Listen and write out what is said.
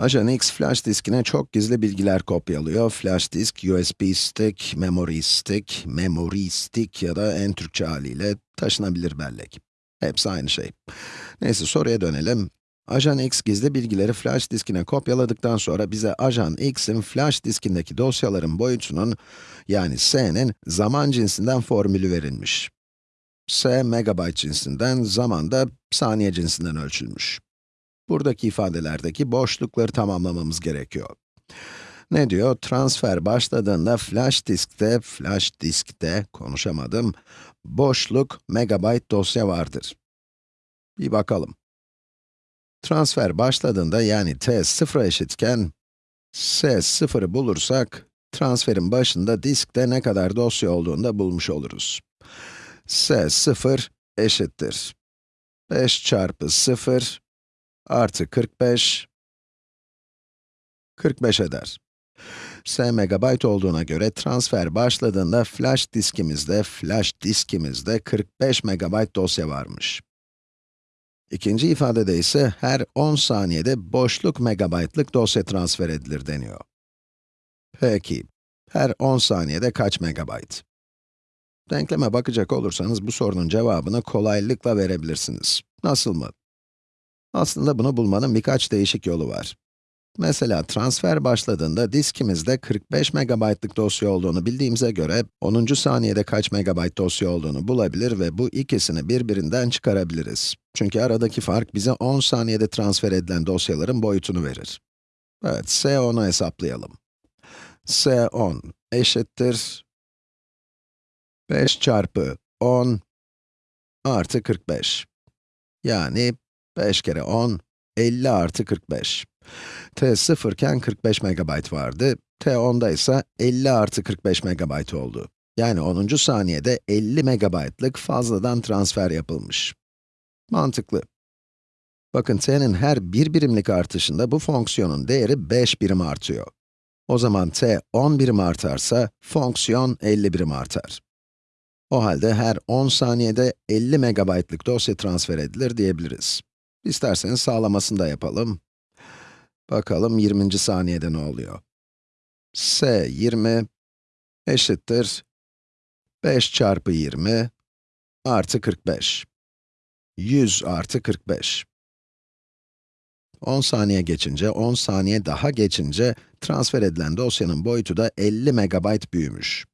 Ajan X flash diskine çok gizli bilgiler kopyalıyor. Flash disk, USB stick, memory stick, memory stick ya da en Türkçe haliyle taşınabilir bellek. Hepsi aynı şey. Neyse soruya dönelim. Ajan X gizli bilgileri flash diskine kopyaladıktan sonra bize Ajan X'in flash diskindeki dosyaların boyutunun, yani S'nin zaman cinsinden formülü verilmiş. S, megabayt cinsinden, zaman da saniye cinsinden ölçülmüş. Buradaki ifadelerdeki boşlukları tamamlamamız gerekiyor. Ne diyor? Transfer başladığında flash diskte, flash diskte, konuşamadım, boşluk megabayt dosya vardır. Bir bakalım. Transfer başladığında yani t 0'a eşitken, s 0'ı bulursak, transferin başında diskte ne kadar dosya olduğunu da bulmuş oluruz. s 0 eşittir. 5 çarpı 0 artı 45, 45 eder. S megabayt olduğuna göre transfer başladığında flash diskimizde, flash diskimizde 45 megabayt dosya varmış. İkinci ifadede ise her 10 saniyede boşluk megabaytlık dosya transfer edilir deniyor. Peki, her 10 saniyede kaç megabayt? Denkleme bakacak olursanız bu sorunun cevabını kolaylıkla verebilirsiniz. Nasıl mı? Aslında bunu bulmanın birkaç değişik yolu var. Mesela transfer başladığında diskimizde 45 megabaytlık dosya olduğunu bildiğimize göre 10. saniyede kaç megabayt dosya olduğunu bulabilir ve bu ikisini birbirinden çıkarabiliriz. Çünkü aradaki fark bize 10 saniyede transfer edilen dosyaların boyutunu verir. Evet, S10'u hesaplayalım. S10 eşittir 5 çarpı 10 artı 45. Yani 5 kere 10, 50 artı 45. t 0 iken 45 megabayt vardı, t 10'da ise 50 artı 45 megabayt oldu. Yani 10. saniyede 50 megabaytlık fazladan transfer yapılmış. Mantıklı. Bakın t'nin her bir birimlik artışında bu fonksiyonun değeri 5 birim artıyor. O zaman t 10 birim artarsa, fonksiyon 50 birim artar. O halde her 10 saniyede 50 megabaytlık dosya transfer edilir diyebiliriz. İsterseniz sağlamasını da yapalım. Bakalım 20. saniyede ne oluyor? S 20 eşittir 5 çarpı 20 artı 45. 100 artı 45. 10 saniye geçince, 10 saniye daha geçince transfer edilen dosyanın boyutu da 50 megabayt büyümüş.